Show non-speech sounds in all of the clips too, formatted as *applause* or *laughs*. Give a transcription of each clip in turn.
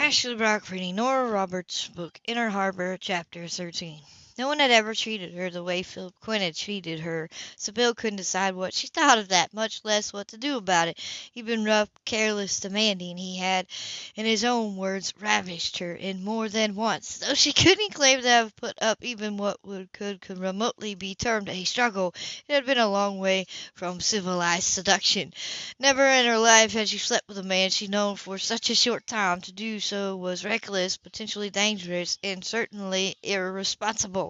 Ashley Brock reading Nora Roberts' book Inner Harbor, Chapter 13. No one had ever treated her the way Philip Quinn had treated her. Sybil couldn't decide what she thought of that, much less what to do about it. He'd been rough, careless, demanding. He had, in his own words, ravished her in more than once. Though she *laughs* couldn't claim to have put up even what would could, could remotely be termed a struggle, it had been a long way from civilized seduction. Never in her life had she slept with a man she'd known for such a short time. To do so was reckless, potentially dangerous, and certainly irresponsible.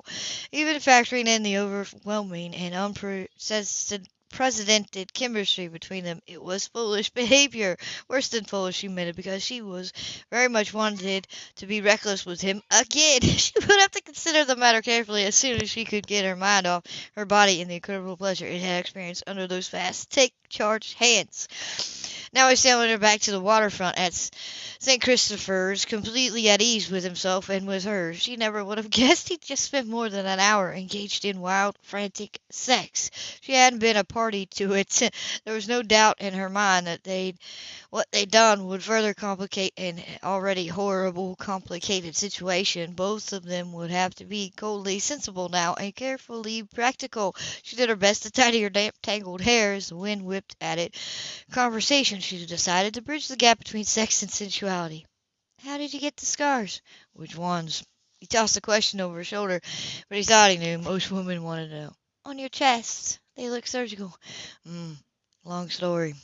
Even factoring in the overwhelming and unprecedented chemistry between them, it was foolish *laughs* behavior. Worse than foolish, she admitted, because she was very much wanted to be reckless with him again. *laughs* She would have to consider the matter carefully as soon as she could get her mind off her body and the incredible pleasure it had experienced under those fast, take charge hands. Now he sailing her back to the waterfront at St. Christopher's, completely at ease with himself and with her. She never would have *laughs* guessed he'd just spent more than an hour engaged in wild, frantic sex. She hadn't been a party to it. *laughs* There was no doubt in her mind that they'd what they'd done would further complicate an already horrible, complicated situation. Both of them would have to be coldly sensible now and carefully practical. She did her best to tidy her damp, tangled hair as the wind whipped at it. Conversation, she decided, to bridge the gap between sex and sensuality. How did you get the scars? Which ones? He tossed the question over his shoulder, but he thought he knew. Most women wanted to know. On your chest. They look surgical. Hmm. Long story.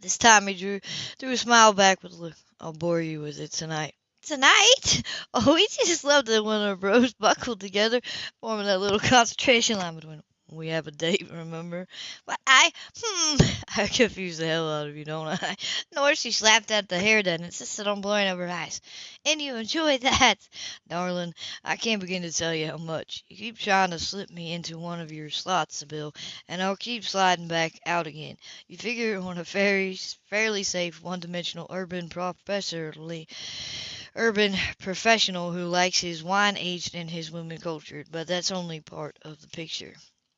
This time he drew threw a smile back with a look. I'll bore you with it tonight. Tonight? *laughs* Oh, we just loved it when our bros buckled together, forming that little concentration line between them. We have a date, *laughs* remember? But I, hmm, *laughs* I confuse the hell out of you, don't I? *laughs* Nor she slapped at the hair done, insisted on blowing up her eyes. And you enjoy that? Darling, I can't begin to tell you how much. You keep trying to slip me into one of your slots, Bill, and I'll keep sliding back out again. You figure on a very, fairly safe, one-dimensional urban professorly urban professional who likes his wine aged and his women cultured, but that's only part of the picture.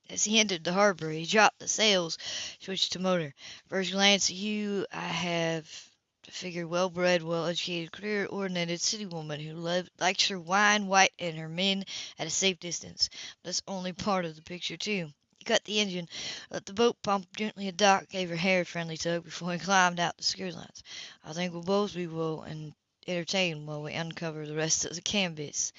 As he entered the harbor, he dropped the sails, switched to motor. First glance you, I have to figure well-bred, well-educated, career-oriented city woman who lived, likes her wine white and her men at a safe distance. That's only part of the picture, too. He cut the engine, let the boat pump gently at dock, gave her hair a friendly tug before he climbed out the security lines. I think we'll both be well and entertained while we uncover the rest of the canvas.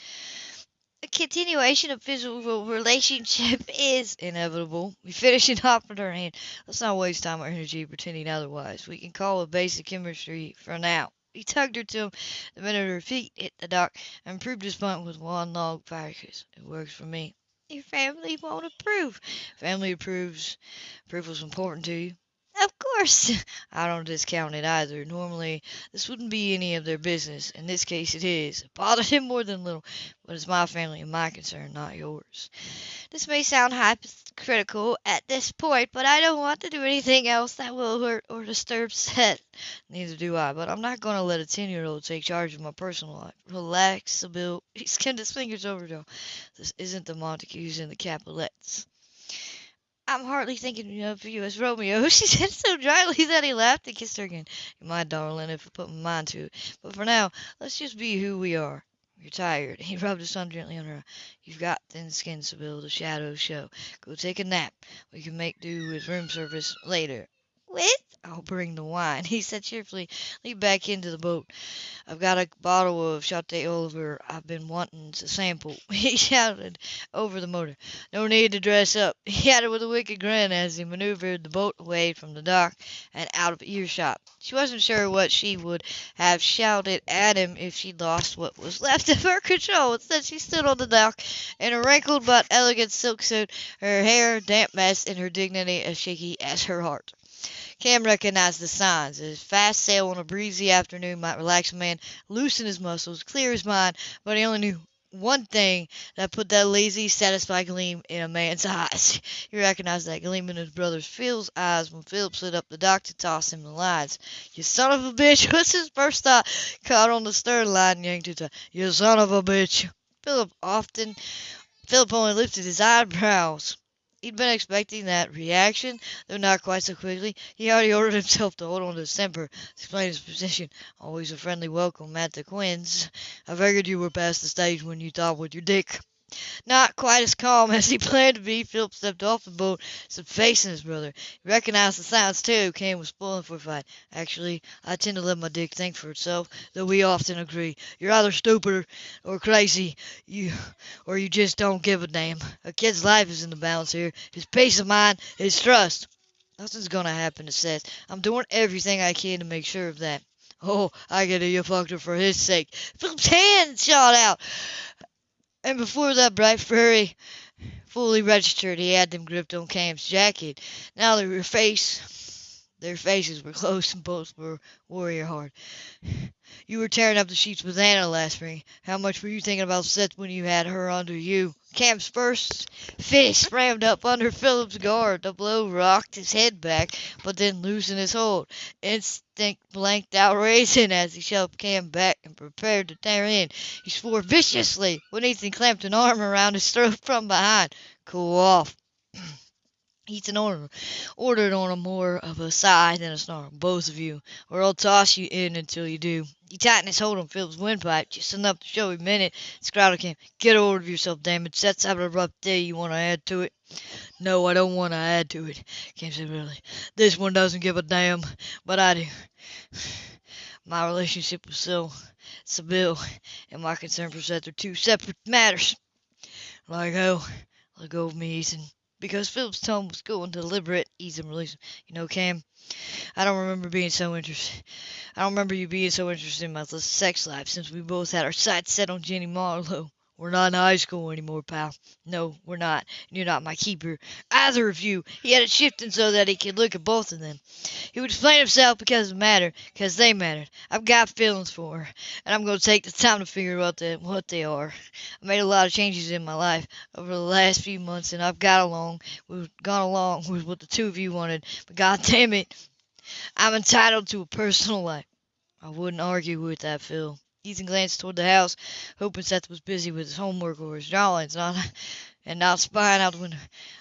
A continuation of physical relationship *laughs* is inevitable. We finish it off with our hand. Let's not waste time or energy pretending otherwise. We can call it basic chemistry for now. He tugged her to him the minute her feet hit the dock and proved his point with one log firecracker. It works for me. Your family won't approve. Family approves. Was important to you. Of course. *laughs* I don't discount it either. Normally, this wouldn't be any of their business. In this case, it is. It bothered *laughs* him more than a little, but it's my family and my concern, not yours. This may sound hypocritical at this point, but I don't want to do anything else that will hurt or disturb *laughs* Seth. Neither do I, but I'm not going to let a 10-year-old take charge of my personal life. Relax, Sybil. He skimmed his fingers over, Joe. This isn't the Montagues and the Capulets. I'm hardly thinking of you as Romeo, *laughs* she said so dryly that he laughed and kissed her again. You're my darling if I put my mind to it. But for now, let's just be who we are. You're tired. *laughs* He rubbed his thumb gently on her. You've got thin skin, Sybil. The shadows show. Go take a nap. We can make do with room service later. With? I'll bring the wine, *laughs* he said cheerfully. Leap back into the boat. I've got a bottle of Château Olivier I've been wanting to sample. *laughs* He shouted over the motor. No need to dress up, *laughs* he added with a wicked grin as he maneuvered the boat away from the dock and out of earshot. She wasn't sure what she would have shouted at him if she'd lost what was left of her control. Instead, she stood on the dock in a wrinkled but elegant silk suit, her hair damp mess and her dignity as shaky as her heart. Cam recognized the signs. A fast sail on a breezy afternoon might relax a man, loosen his muscles, clear his mind, but he only knew one thing that put that lazy, satisfied gleam in a man's *laughs* eyes. He recognized that gleam in his brother Phil's eyes when Philip slid up the dock to toss him the lines. You son of a bitch *laughs* was his first thought. Caught on the stern line and yanked it. You son of a bitch. Philip often Philip only lifted his eyebrows. He'd been expecting that reaction, though not quite so quickly. He already ordered himself to hold on to his temper, explain his position. Always a friendly welcome at the Quinns. I figured you were past the stage when you thought with your dick. Not quite as calm *laughs* as he planned to be, Philip stepped off the boat, stood facing his brother. He recognized the sounds, too. Cam was spoiling for a fight. Actually, I tend to let my dick think for itself, though we often agree. You're either stupid or crazy, you or you just don't give a damn. A kid's life is in the balance here. His peace of mind, his trust. Nothing's gonna happen to Seth. I'm doing everything I can to make sure of that. Oh, I get it. You fucked her for his sake. Philip's hand shot out. And before that bright fairy fully registered, he had them gripped on Cam's jacket. Now their face, their faces were close and both were warrior hard. You were tearing up the sheets with Anna last spring. How much were you thinking about Seth when you had her under you? Cam's first fist rammed up under Philip's guard. The blow rocked his head back, but then loosened his hold. Instinct blanked out racing as he shoved Cam back and prepared to tear in. He swore viciously when Ethan clamped an arm around his throat from behind. Cool off. *clears throat* Ethan ordered, ordered on a more of a sigh than a snarl. Both of you, or I'll toss you in until you do. He tightened his hold on Philip's windpipe just enough to show he meant it. Scrowder came. Get a hold of yourself, it. Seth's having a rough day. You want to add to it? No, I don't want to add to it. Cam said really. This one doesn't give a damn, but I do. My relationship with Sil, Sybil, and my concern for Seth are two separate matters. Let go. Oh, Let go of me, Ethan because Philip's tone was cool and deliberate, easy and release. You know, Cam, I don't remember being so interested. I don't remember you being so interested in my sex life since we both had our sights set on Jenny Marlowe. We're not in high school anymore, pal. No, we're not. And you're not my keeper. Either of you. He had it shifting so that he could look at both of them. He would explain himself because it mattered, because they mattered. I've got feelings for her, and I'm going to take the time to figure out the, what they are. I made a lot of changes in my life over the last few months, and I've got along, we've gone along with what the two of you wanted. But God damn it, I'm entitled to a personal life. I wouldn't argue with that, Phil. Ethan glanced toward the house, hoping Seth was busy with his homework or his drawings, not and not spying out the window.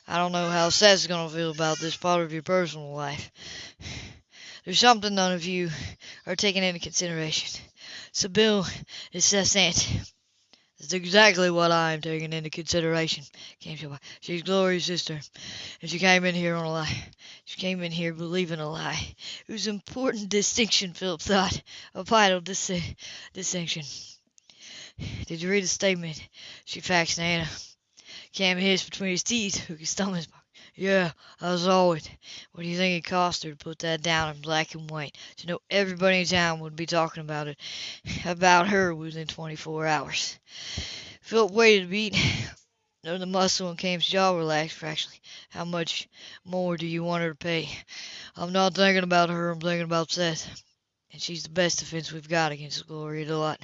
I don't know how Seth's gonna feel about this part of your personal life. There's something none of you are taking into consideration. Sybil is Seth's aunt. That's exactly what I am taking into consideration. Came to She's Glory's sister, and she came in here on a lie. She came in here believing a lie. It was an important distinction, Philip thought. A vital dis- distinction. Did you read the statement she faxed Anna? Cam hissed between his teeth, could stomach yeah, I saw it. What do you think it cost her to put that down in black and white? To know everybody in town would be talking about it, *laughs* about her within 24 hours. Philip waited a beat. *laughs* Then the muscle in Cam's jaw relaxed fractionally. How much more do you want her to pay? I'm not thinking about her, I'm thinking about Seth. And she's the best defense we've got against Gloria DeLauter.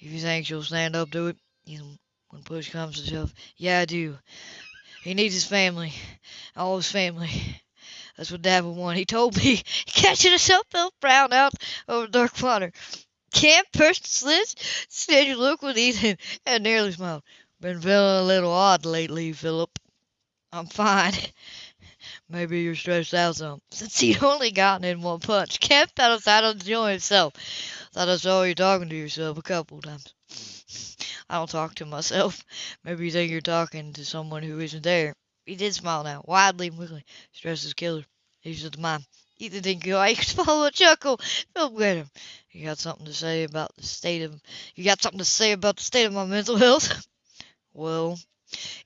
If you think she'll stand up to it, you know, when push comes to shove, yeah, I do. He needs his family. All his family. That's what Dad would want. He told me, *laughs* catching himself felt brown out over dark water. Cam pursed his lips, steady look with Ethan, and nearly smiled. Been feeling a little odd lately, Philip. I'm fine. *laughs* Maybe you're stressed out some. Since he'd only gotten in one punch, Cam felt out of enjoy himself. Thought I saw you talking to yourself a couple times. I don't talk to myself. *laughs* Maybe you think you're talking to someone who isn't there. He did smile now, widely and quickly. Stress is killer. These are the mind. Ethan didn't. I could swallow a chuckle. Phil at him. You got something to say about the state of you got something to say about the state of my mental health? *laughs* well,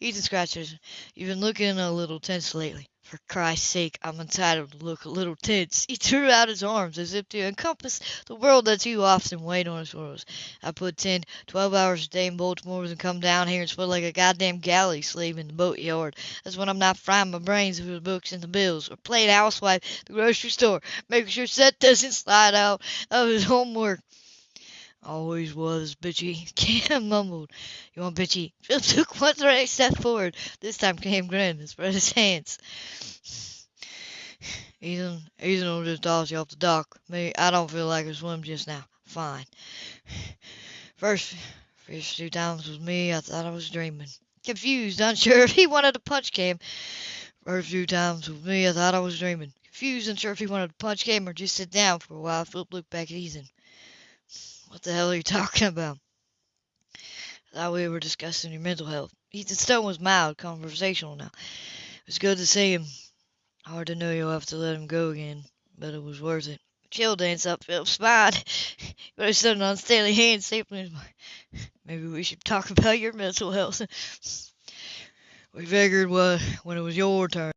Ethan scratched his. You've been looking a little tense lately. For Christ's sake, I'm entitled to look a little tense. He threw out his arms as if to encompass the world that too often weighed on his shoulders. I put ten, twelve hours a day in Baltimore and come down here and sweat like a goddamn galley slave in the boatyard. That's when I'm not frying my brains over the books and the bills, or playing housewife at the grocery store, making sure Seth doesn't slide out of his homework. Always was bitchy. *laughs* Cam mumbled. You want bitchy? *laughs* Phil took one right step forward. This time Cam grinned and spread his hands. Ethan, Ethan will just toss you off the dock. Me, I don't feel like a swim just now. Fine. *sighs* First, first two times with me, I thought I was dreaming. Confused, unsure if he wanted to punch Cam. First few times with me, I thought I was dreaming. Confused, unsure if he wanted to punch Cam or just sit down for a while. Philip looked back at Ethan. What the hell are you *laughs* talking about? I thought we were discussing your mental health. Ethan's tone was mild, conversational now. It was good to see him. Hard to know you'll have to let him go again, but it was worth it. Chill dance up Philip's spine. but I stood an unsteady hand safely. Maybe we should talk about your mental health. *laughs* we figured what when it was your turn.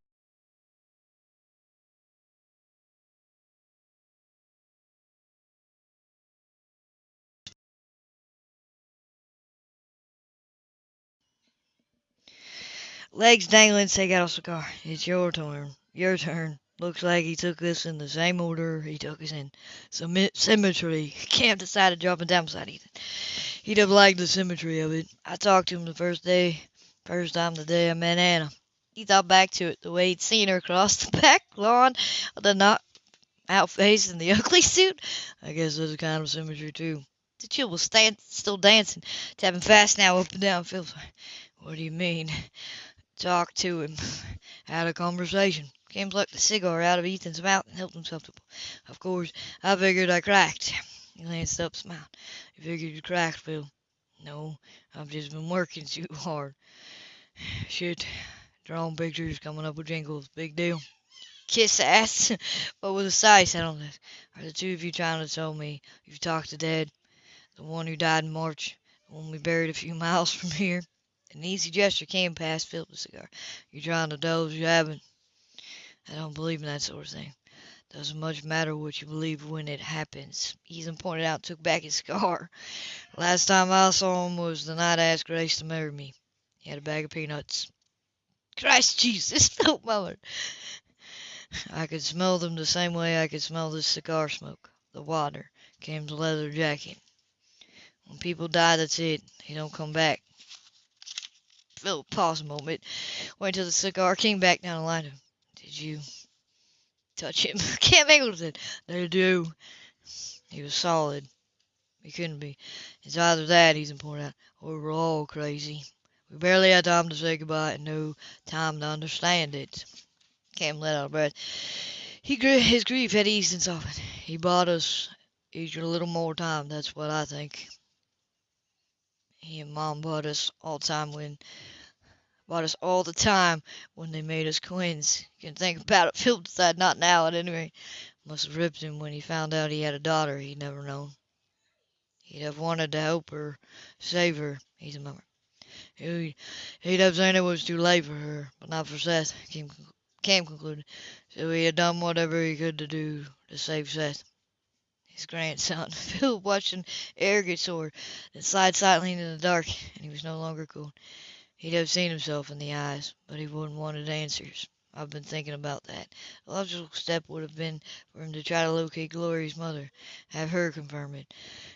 Legs dangling, a cigar. It's your turn. Your turn. Looks like he took us in the same order he took us in. Symmetry. *laughs* Cam decided dropping down beside Ethan. He'd have liked the symmetry of it. I talked to him the first day, first time the day I met Anna. He thought back to it, the way he'd seen her across the *laughs* back lawn the not out face in the *laughs* ugly suit. I guess there's a kind of symmetry too. The chill was stand, still dancing, tapping fast now up and down. Phil, what do you mean? Talk to him. *laughs* Had a conversation. Cam plucked the cigar out of Ethan's mouth and helped himself to Of course, I figured I cracked. *laughs* He glanced up, smiled. You figured you cracked, Phil? No, I've just been working *laughs* too hard. *sighs* Shit, drawing pictures, coming up with jingles, big deal. Kiss ass. what was the size set on this? Are the two of you trying to tell me you've talked to Dad? The one who died in March, the one we buried a few miles from here? An easy gesture came past Philip's cigar. You're trying to doze, you haven't. I don't believe in that sort of thing. Doesn't much matter what you believe when it happens. Ethan pointed out took back his cigar. Last time I saw him was the night I asked Grace to marry me. He had a bag of peanuts. Christ Jesus, *laughs* Philip murmured. I could smell them the same way I could smell this cigar smoke. The water. Cam's leather jacket. When people die, that's it. They don't come back. Philip paused a moment, waited till the cigar came back down the line. Did you touch him? Cam Angleton. They do. He was solid. He couldn't be. It's either that, he's pointed out, or we're all crazy. We barely had time to say goodbye and no time to understand it. Cam let out a breath. He his grief had eased and softened. He bought us each a little more time, that's what I think. He and Mom bought us all the time when about us all the time when they made us Quinns. You can think about it. *laughs* Phil decided not now, at any rate. Must have ripped him when he found out he had a daughter he'd never known. He'd have wanted to help her, save her, he's a mummer. He'd, he'd have said it was too late for her, but not for Seth, Cam, Cam concluded. So he had done whatever he could to do to save Seth. His grandson, *laughs* Phil watched an arrogant sword that slide silently into the dark, and he was no longer cool. He'd have seen himself in the eyes, but he wouldn't wanted answers. I've been thinking about that. The logical step would have been for him to try to locate Glory's mother, have her confirm it.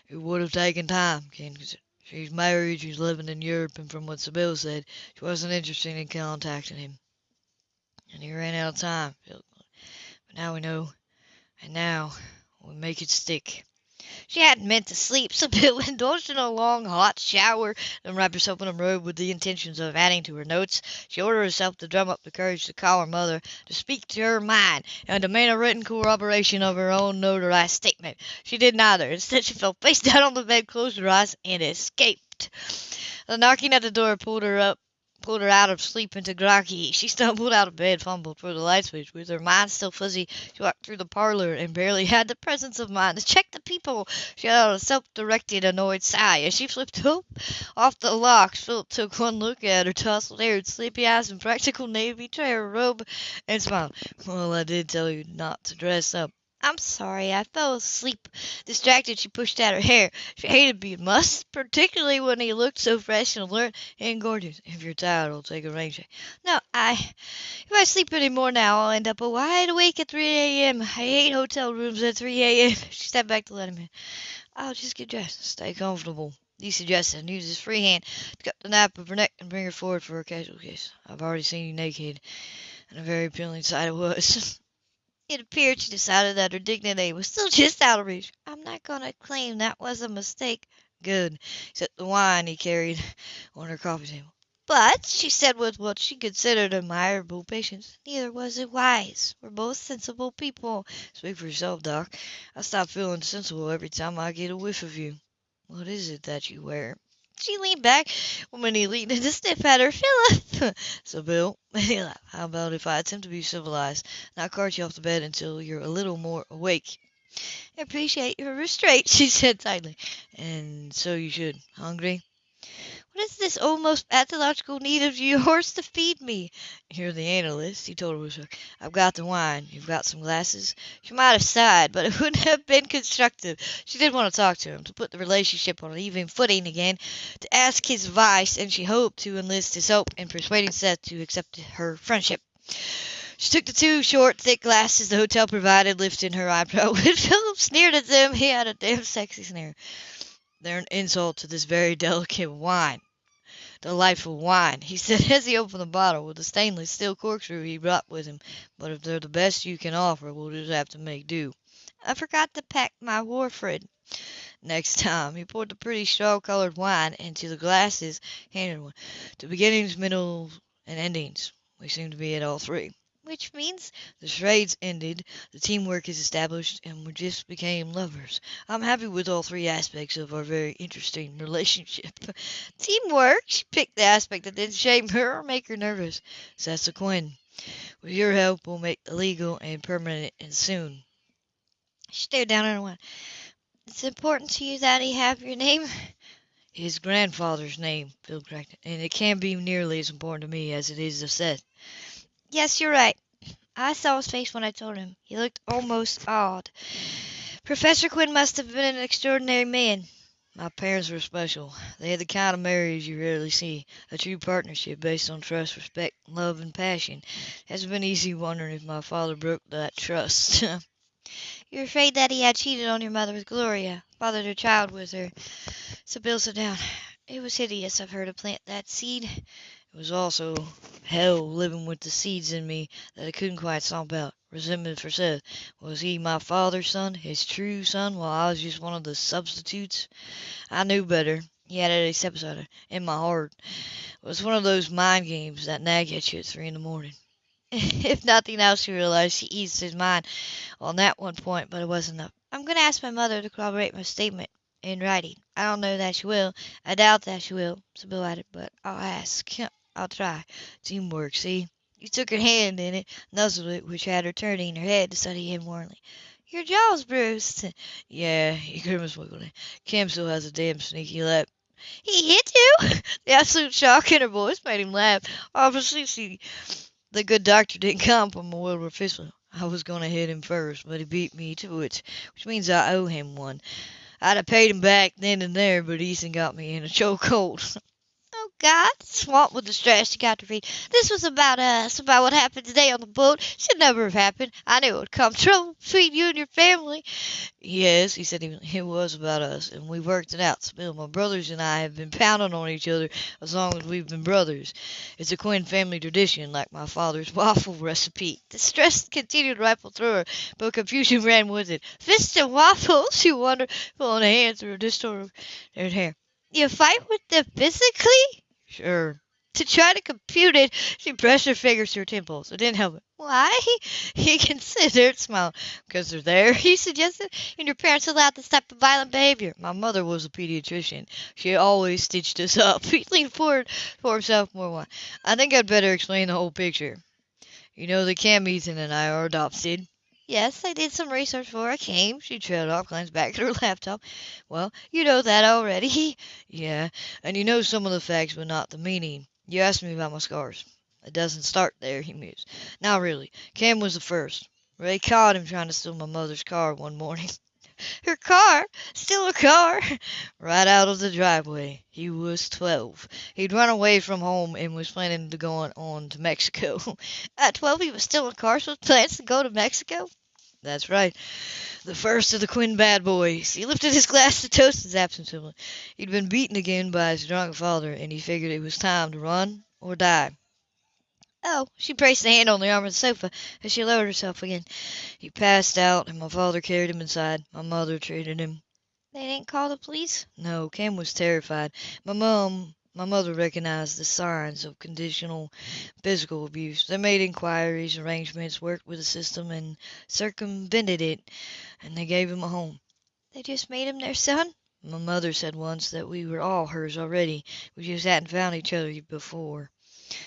It would have taken time, Ken She's married, she's living in Europe, and from what Sybil said, she wasn't interested in contacting him. And he ran out of time. But now we know, and now we make it stick. She hadn't meant to sleep, *laughs* Sybil indulged in a long, hot shower, then wrapped herself in a robe with the intentions of adding to her notes. She ordered herself to drum up the courage to call her mother, to speak to her mind, and demand a written corroboration of her own notarized statement. She did neither. Instead, she fell face *laughs* down on the bed, closed her eyes, and escaped. The knocking at the door pulled her up pulled her out of sleep into groggy. She stumbled out of bed, fumbled for the light switch. With her mind still fuzzy, she walked through the parlor and barely had the presence of mind to check the people. She had a self-directed, annoyed sigh as she flipped *laughs* off the locks. Philip took one look at her tousled hair, sleepy eyes, and practical navy tray robe, and smiled. Well, I did tell you not to dress up. I'm sorry, I fell asleep. Distracted, she pushed out her hair. She hated being mussed, particularly when he looked so fresh and alert and gorgeous. If you're tired, I'll take a rain check. No, I. If I sleep any more now, I'll end up wide awake at 3 a.m. I hate hotel rooms at 3 a.m. *laughs* She stepped back to let him in. I'll just get dressed. Stay comfortable. He suggested and used his free hand to cut the nape of her neck and bring her forward for a casual kiss. I've already seen you naked, and a very appealing sight it was. *laughs* It appeared she decided that her dignity was still just out of reach. I'm not going to claim that was a mistake. Good. Except the wine he carried on her coffee table. But, she said with what she considered admirable patience, neither was it wise. We're both sensible people. Speak for yourself, Doc. I stop feeling sensible every time I get a whiff of you. What is it that you wear? She leaned back when he leaned in to sniff at her. Philip! *laughs* Sybil, *laughs* how about if I attempt to be civilized, not cart you off to bed until you're a little more awake? I appreciate your restraint, *laughs* she said tightly. And so you should. Hungry? What is this almost pathological need of yours to feed me? You're the analyst, he told her. I've got the wine. You've got some glasses? She might have sighed, but it *laughs* wouldn't have been constructive. She did want to talk to him, to put the relationship on an even footing again, to ask his advice, and she hoped to enlist his help in persuading Seth to accept her friendship. She took the two short, thick glasses the hotel provided, lifting her eyebrow. *laughs* When Philip sneered at them, he had a damn sexy sneer. They're an insult to this very *laughs* delicate wine. Delightful wine, he said as he opened the bottle with the stainless steel corkscrew he brought with him. But if they're the best you can offer, we'll just have to make do. I forgot to pack my warfarin. Next time, he poured the pretty straw-colored wine into the glasses, handed one. To beginnings, middles, and endings. We seem to be at all three. Which means? The charades ended, the teamwork is established, and we just became lovers. I'm happy with all three aspects of our very interesting relationship. *laughs* Teamwork? She picked the aspect that didn't shame her or make her nervous. Quinn. With your help, we'll make the legal and permanent and soon. She stared down at wine. It's important to you that he have your name? *laughs* His grandfather's name, Phil corrected, and it can't be nearly as important to me as it is to Seth. Yes, you're right. I saw his face when I told him. He looked almost awed. Professor Quinn must have been an extraordinary man. My parents were special. They had the kind of marriage you rarely see, a true partnership based on trust, respect, love, and passion. It hasn't been easy wondering if my father broke that trust. *laughs* You're afraid that he had cheated on your mother with Gloria, fathered her child with her. Sybil sat down. It was hideous of her to plant that seed. It was also hell living with the seeds in me that I couldn't quite stomp out. Resentment for Seth. Was he my father's son, his true son, while I was just one of the substitutes? I knew better. He had a step in my heart. It was one of those mind games that nag at you at three in the morning. *laughs* if nothing else, she realized she eased his mind on that one point, but it wasn't enough. I'm going to ask my mother to corroborate my statement in writing. I don't know that she will. I doubt that she will, Sybil added, but I'll ask. I'll try. Teamwork, see? You took her hand in it, nuzzled it, which had her turning her head to study him warmly. Your jaw's bruised. Yeah, he grimaced. Cam still has a damn sneaky lip. He hit you? *laughs* The absolute shock in her voice made him laugh. Obviously, see, the good doctor didn't come from a world Wilbur Fistler. I was going to hit him first, but he beat me to it, which means I owe him one. I'd have paid him back then and there, but Ethan got me in a chokehold. *laughs* God, swamped with distress, she got to read. This was about uh, us, about what happened today on the boat. Should never have happened. I knew it would come. true between you and your family. Yes, he said it was about us, and we worked it out. Still, my brothers and I have been pounding on each other as long as we've been brothers. It's a Quinn family tradition, like my father's *laughs* waffle recipe. Distress continued to ripple through her, but confusion ran with it. Fists and waffles, *laughs* she wondered, pulling a hand through her distorted hair. You fight with them physically? Sure. To try to compute it, she pressed her fingers to her temples. It didn't help it. Why? *laughs* He considered, smiling. Because they're there, he suggested, and your parents allowed this type of violent behavior. My mother was a pediatrician. She always stitched us up. *laughs* He leaned forward for himself more. I think I'd better explain the whole picture. You know the Cam Ethan and I are adopted. Yes, I did some research before I came. She trailed off, glanced back *laughs* at her laptop. Well, you know that already. *laughs* yeah, and you know some of the facts, but not the meaning. You asked me about my scars. It doesn't start there, he mused. Now, really, Cam was the first. Ray caught him trying to steal my mother's car one morning. *laughs* Her car? Steal a car? right out of the driveway. He was twelve. He'd run away from home and was planning to go on to Mexico. At twelve, he was stealing cars with plans to go to Mexico? That's right. The first of the Quinn bad boys. He lifted his glass to toast his absent sibling. He'd been beaten again by his drunk father, and he figured it was time to run or die. Oh, she placed a hand on the arm of the sofa as she lowered herself again. He passed out, and my father carried him inside. My mother treated him. They didn't call the police? No, Cam was terrified. My mom My mother recognized the signs of conditional physical abuse. They made inquiries, arrangements, worked with the system, and circumvented it, and they gave him a home. They just made him their son? My mother said once that we were all hers already. We just hadn't found each other before.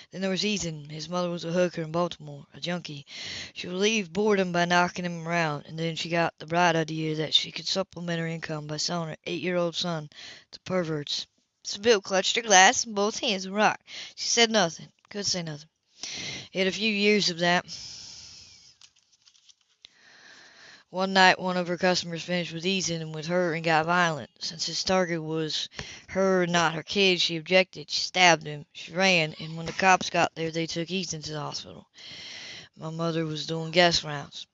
Then there was Ethan. His mother was a hooker in Baltimore, a junkie. She relieved boredom by knocking him around, and then she got the bright idea that she could supplement her income by selling her eight-year-old son to perverts. Sybil clutched her glass in both hands and rocked. She said nothing, could say nothing. He had a few years of that. One night one of her customers finished with Ethan and with her and got violent. Since his target was her not her kid, she objected. She stabbed him. She ran, and when the cops got there, they took Ethan to the hospital. My mother was doing guest rounds.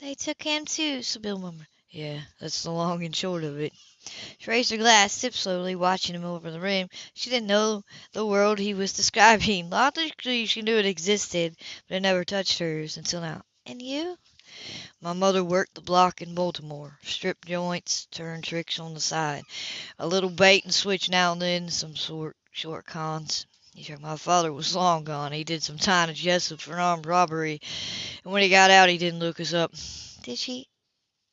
They took him too, Sybil murmured. Yeah, that's the long and short of it. She raised her glass, sipped slowly, watching him over the rim. She didn't know the world he was *laughs* describing. Logically, she knew it existed, but it never touched hers until now. And you? My mother worked the block in Baltimore, stripped joints, turned tricks on the side, a little bait and switch now and then, some sort short cons. My father was long gone. He did some time at Jessup for armed robbery, and when he got out, he didn't look us up. Did she?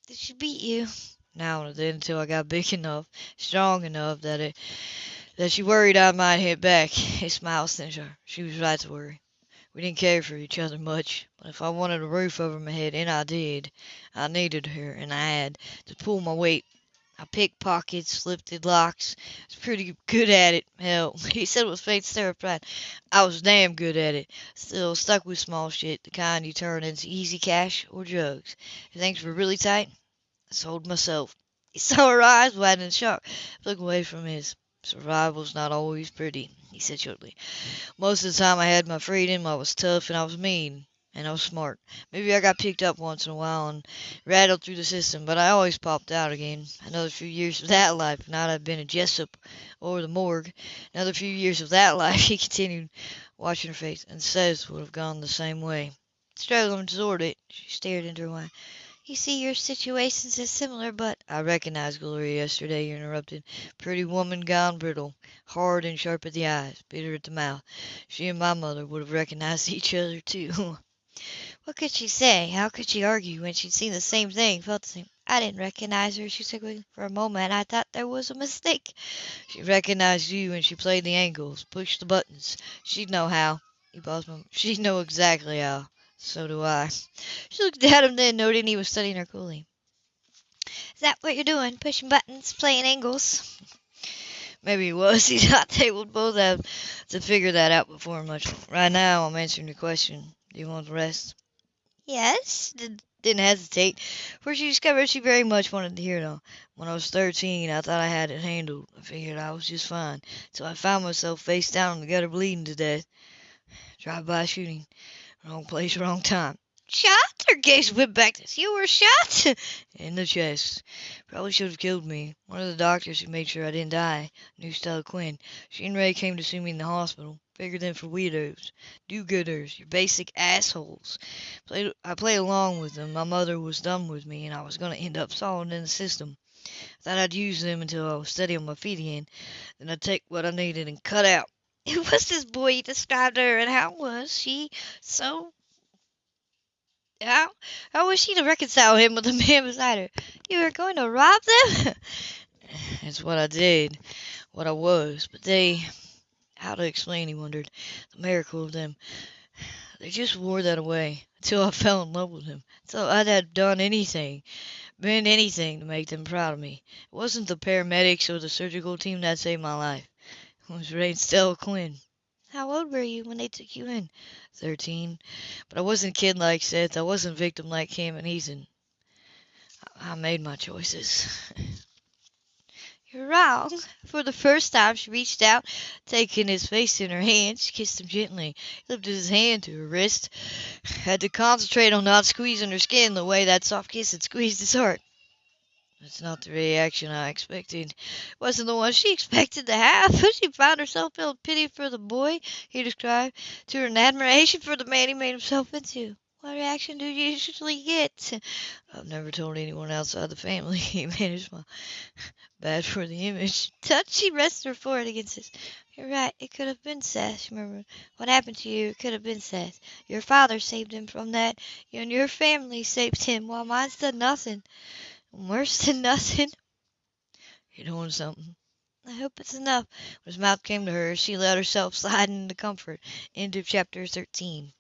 Did she beat you? Now and then, until I got big *laughs* enough, strong enough that it that she worried I might hit back. He smiled cynically. She was right to worry. We didn't care for each other much, but if I wanted a roof over my head, and I did, I needed her, and I had to pull my weight. I picked pockets, lifted locks. I was pretty good at it. Hell, *laughs* he said with of pride, I was damn good at it. Still stuck with small shit, the kind you turn into easy cash or drugs. If things were really tight, sold myself. He saw her eyes widen in shock, look away from his. Survival's not always pretty, he said shortly. Most of the time I had my freedom, I was tough, and I was mean, and I was smart. Maybe I got picked up once in a while and rattled through the system, but I always popped out again. Another few years of that life, and I'd have been a Jessup or the morgue. Another few years of that *laughs* life, he continued, watching her face, and Seth would have gone the same way. Struggling toward it, she stared into her wine. You see, your situations is similar, but I recognized Gloria yesterday, you interrupted. Pretty woman gone brittle, hard and sharp at the eyes, bitter at the mouth. She and my mother would have recognized *laughs* each other, too. *laughs* what could she say? How could she argue when she'd seen the same thing, felt the same? I didn't recognize her, she said. For a moment, I thought there was a mistake. She recognized you and she played the angles, pushed the buttons. She'd know how. He paused a moment. She'd know exactly how. So do I. She looked at him then, noting he was studying her coolly. Is that what you're doing? Pushing buttons, playing angles? Maybe he was. *laughs* He thought they would both have to figure that out before much. Right now, I'm answering your question. Do you want the rest? Yes. Didn't hesitate, for she discovered she very much wanted to hear it all. When I was 13, I thought I had it handled. I figured I was just fine, so I found myself face down in the gutter bleeding to death. Drive-by shooting. Wrong place, wrong time. Shot? Her gaze whipped back. You were shot? *laughs* In the chest. Probably should have killed me. One of the doctors who made sure I didn't die knew Stella Quinn. She and Ray came to see me in the hospital. Bigger than for weirdos, do-gooders, your basic assholes. Played, I played along with them. My mother was done with me, and I was going to end up solid in the system. I thought I'd use them until I was steady on my feet again. Then I'd take what I needed and cut out. *laughs* It was this boy you described her, and how was she so? How how was she to reconcile him with the man beside her? You were going to rob them? *laughs* it's what I did, what I was, but they. How to explain? He wondered. The miracle of them. *sighs* They just wore that away until I fell in love with them. So I'd have done anything, been anything to make them proud of me. It wasn't the paramedics or the surgical team that saved my life. Was Stella Quinn. How old were you when they took you in? Thirteen. But I wasn't a kid like Seth. I wasn't victim like Cam and Ethan. I made my choices. You're wrong. For the first time, she reached out, taking his face in her hands. She kissed him gently, lifted his hand to her wrist. Had to concentrate on not squeezing her skin the way that soft kiss had squeezed his heart. That's not the reaction I expected. It wasn't the one she *laughs* expected to have. *laughs* She found herself feeling pity for the boy he described to and admiration for the man he made himself into. What reaction do you usually get? I've never told anyone outside the family. *laughs* He managed my bad for the image. Touch, she rested her forehead against his. You're right. It could have been Seth, she murmured. What happened to you, it could have been Seth. Your father saved him from that, and your family saved him, while mine's done nothing. Worse than nothing. *laughs* You're doing something. I hope it's enough. When his mouth came to hers, she let herself slide into comfort. End of chapter 13.